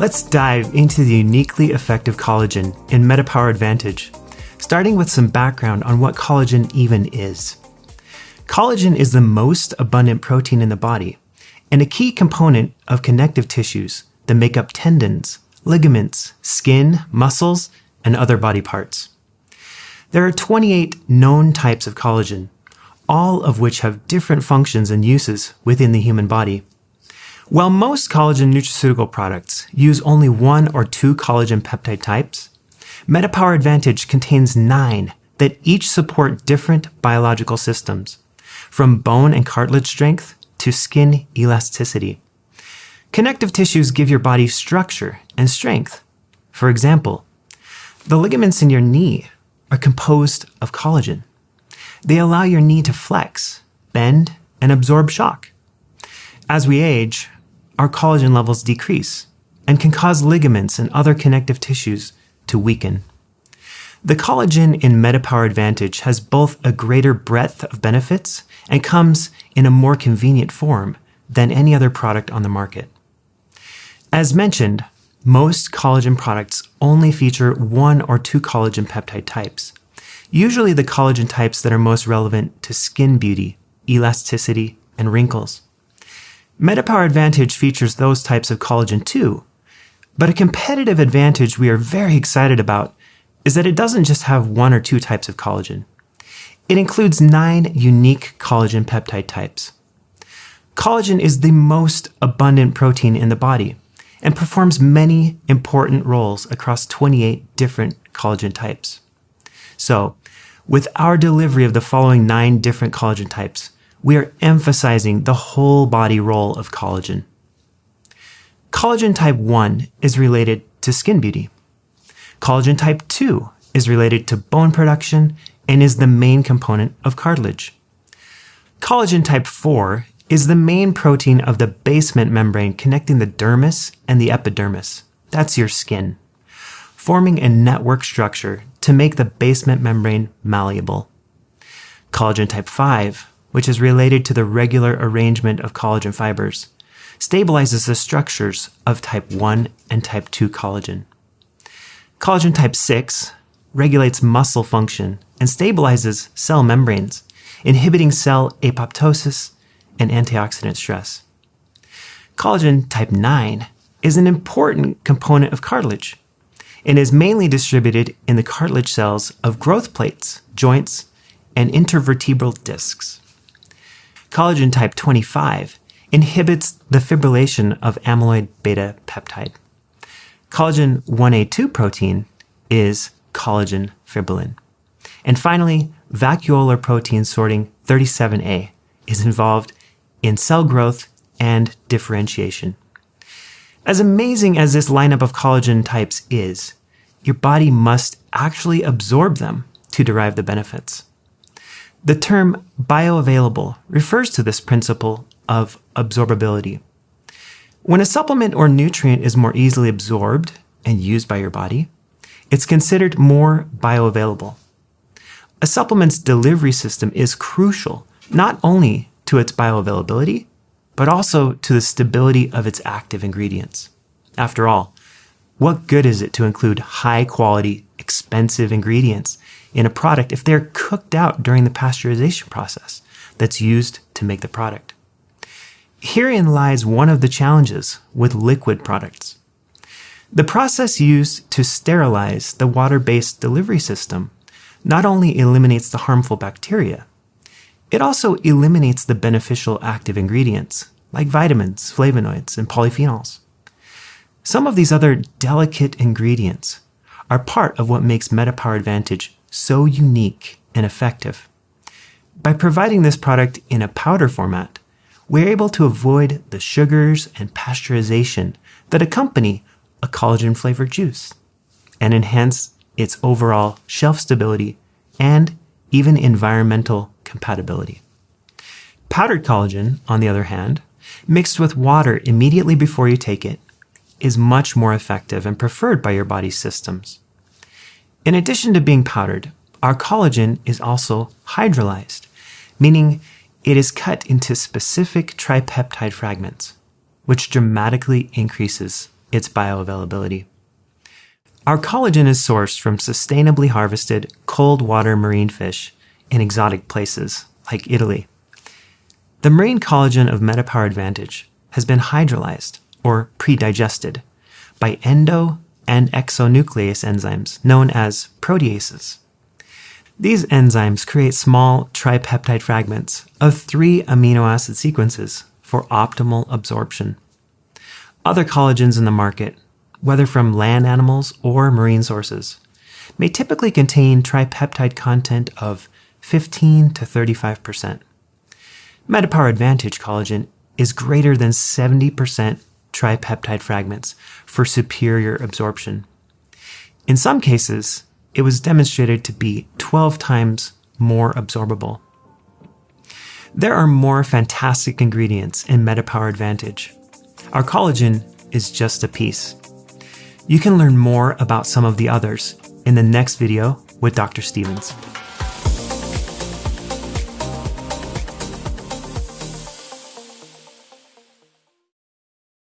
Let's dive into the uniquely effective collagen in MetaPower Advantage, starting with some background on what collagen even is. Collagen is the most abundant protein in the body and a key component of connective tissues that make up tendons, ligaments, skin, muscles, and other body parts. There are 28 known types of collagen, all of which have different functions and uses within the human body. While most collagen nutraceutical products use only one or two collagen peptide types, MetaPower Advantage contains nine that each support different biological systems, from bone and cartilage strength to skin elasticity. Connective tissues give your body structure and strength. For example, the ligaments in your knee are composed of collagen. They allow your knee to flex, bend, and absorb shock. As we age, our collagen levels decrease and can cause ligaments and other connective tissues to weaken. The collagen in MetaPower Advantage has both a greater breadth of benefits and comes in a more convenient form than any other product on the market. As mentioned, most collagen products only feature one or two collagen peptide types, usually the collagen types that are most relevant to skin beauty, elasticity, and wrinkles. MetaPower Advantage features those types of collagen too, but a competitive advantage we are very excited about is that it doesn't just have one or two types of collagen. It includes nine unique collagen peptide types. Collagen is the most abundant protein in the body and performs many important roles across 28 different collagen types. So, with our delivery of the following nine different collagen types, we are emphasizing the whole body role of collagen. Collagen type 1 is related to skin beauty. Collagen type 2 is related to bone production and is the main component of cartilage. Collagen type 4 is the main protein of the basement membrane connecting the dermis and the epidermis. That's your skin, forming a network structure to make the basement membrane malleable. Collagen type 5, which is related to the regular arrangement of collagen fibers, stabilizes the structures of type 1 and type 2 collagen. Collagen type 6 regulates muscle function and stabilizes cell membranes, inhibiting cell apoptosis and antioxidant stress. Collagen type 9 is an important component of cartilage and is mainly distributed in the cartilage cells of growth plates, joints, and intervertebral discs. Collagen type 25 inhibits the fibrillation of amyloid beta peptide. Collagen 1A2 protein is collagen fibrillin. And finally, vacuolar protein sorting 37A is involved in cell growth and differentiation. As amazing as this lineup of collagen types is, your body must actually absorb them to derive the benefits. The term bioavailable refers to this principle of absorbability. When a supplement or nutrient is more easily absorbed and used by your body, it's considered more bioavailable. A supplement's delivery system is crucial not only to its bioavailability, but also to the stability of its active ingredients. After all, what good is it to include high quality, expensive ingredients in a product if they're cooked out during the pasteurization process that's used to make the product? Herein lies one of the challenges with liquid products. The process used to sterilize the water-based delivery system not only eliminates the harmful bacteria, it also eliminates the beneficial active ingredients like vitamins, flavonoids, and polyphenols. Some of these other delicate ingredients are part of what makes MetaPower Advantage so unique and effective. By providing this product in a powder format, we're able to avoid the sugars and pasteurization that accompany a collagen flavored juice and enhance its overall shelf stability and even environmental compatibility. Powdered collagen, on the other hand, mixed with water immediately before you take it, is much more effective and preferred by your body's systems. In addition to being powdered, our collagen is also hydrolyzed, meaning it is cut into specific tripeptide fragments, which dramatically increases its bioavailability. Our collagen is sourced from sustainably harvested cold water marine fish in exotic places like Italy. The marine collagen of MetaPower Advantage has been hydrolyzed or pre-digested by endo and exonuclease enzymes known as proteases. These enzymes create small tripeptide fragments of three amino acid sequences for optimal absorption. Other collagens in the market, whether from land animals or marine sources, may typically contain tripeptide content of 15 to 35%. MetaPower Advantage collagen is greater than 70% tripeptide fragments for superior absorption. In some cases, it was demonstrated to be 12 times more absorbable. There are more fantastic ingredients in MetaPower Advantage. Our collagen is just a piece. You can learn more about some of the others in the next video with Dr. Stevens.